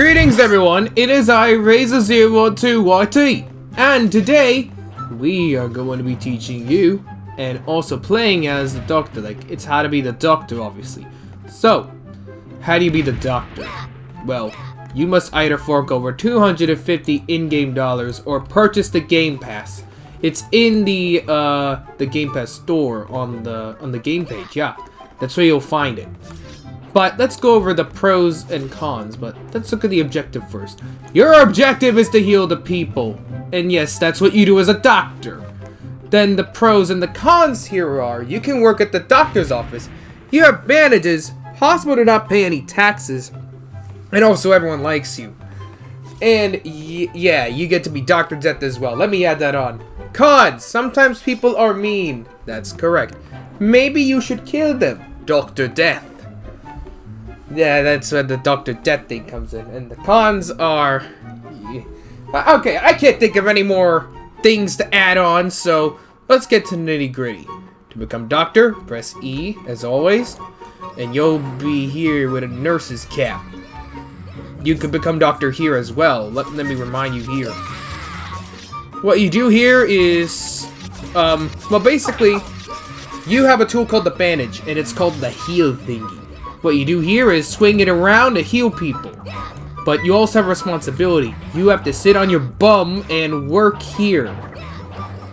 Greetings everyone, it is I, Razor012YT, and today we are going to be teaching you and also playing as the doctor, like it's how to be the doctor obviously. So, how do you be the doctor? Well, you must either fork over 250 in-game dollars or purchase the Game Pass. It's in the uh, the Game Pass store on the on the game page. Yeah, that's where you'll find it. But let's go over the pros and cons, but let's look at the objective first. Your objective is to heal the people. And yes, that's what you do as a doctor. Then the pros and the cons here are, you can work at the doctor's office. You have bandages, possible to not pay any taxes, and also everyone likes you. And yeah, you get to be Dr. Death as well. Let me add that on. Cons, sometimes people are mean. That's correct. Maybe you should kill them. Dr. Death. Yeah, that's where the Dr. Death thing comes in. And the cons are... Okay, I can't think of any more things to add on, so let's get to nitty gritty. To become doctor, press E, as always, and you'll be here with a nurse's cap. You could become doctor here as well. Let, let me remind you here. What you do here is, um, well basically, you have a tool called the bandage, and it's called the heal thingy. What you do here is swing it around to heal people. But you also have a responsibility. You have to sit on your bum and work here.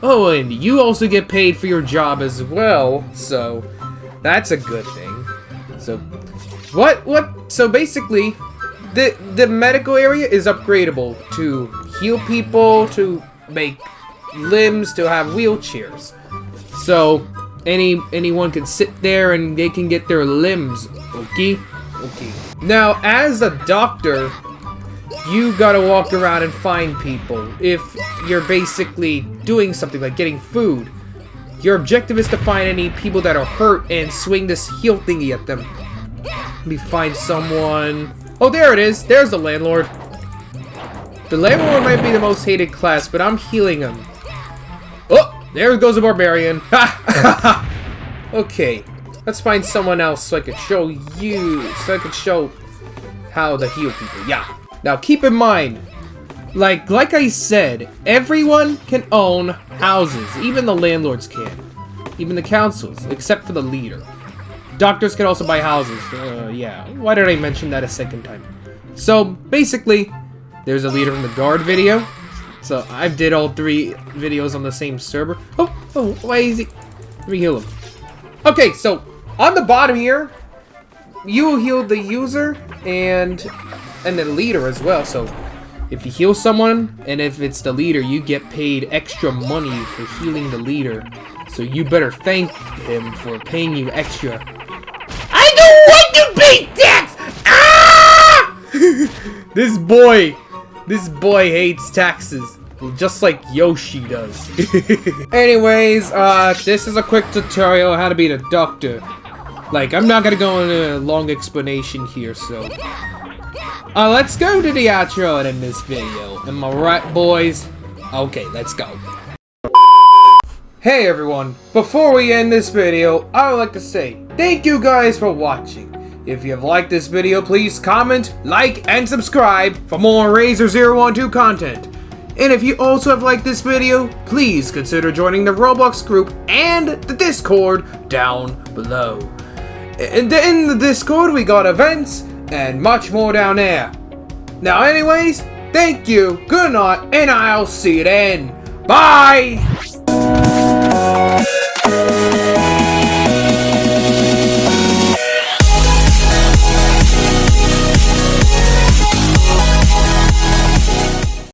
Oh, and you also get paid for your job as well, so that's a good thing. So, what, what, so basically, the, the medical area is upgradable to heal people, to make limbs, to have wheelchairs. So, any anyone can sit there and they can get their limbs Okay? Okay. Now, as a doctor, you gotta walk around and find people. If you're basically doing something like getting food, your objective is to find any people that are hurt and swing this heal thingy at them. Let me find someone. Oh, there it is. There's the landlord. The landlord might be the most hated class, but I'm healing him. There goes a barbarian. okay. Let's find someone else so I can show you, so I can show how to heal people. Yeah. Now keep in mind, like like I said, everyone can own houses. Even the landlords can. Even the councils, except for the leader. Doctors can also buy houses. Uh, yeah. Why did I mention that a second time? So basically, there's a leader in the guard video. So I did all three videos on the same server. Oh, oh, why is he? Let me heal him. Okay, so on the bottom here, you heal the user and and the leader as well. So if you heal someone, and if it's the leader, you get paid extra money for healing the leader. So you better thank him for paying you extra. I don't want to pay tax! Ah! this boy, this boy hates taxes. Just like Yoshi does. Anyways, uh, this is a quick tutorial how to be a doctor. Like, I'm not gonna go into a long explanation here, so... Uh, let's go to the outro end this video. Am I right, boys? Okay, let's go. Hey everyone, before we end this video, I would like to say thank you guys for watching. If you have liked this video, please comment, like, and subscribe for more Razor012 content. And if you also have liked this video, please consider joining the Roblox group and the Discord down below. The, in the Discord, we got events and much more down there. Now, anyways, thank you, good night, and I'll see you then. Bye!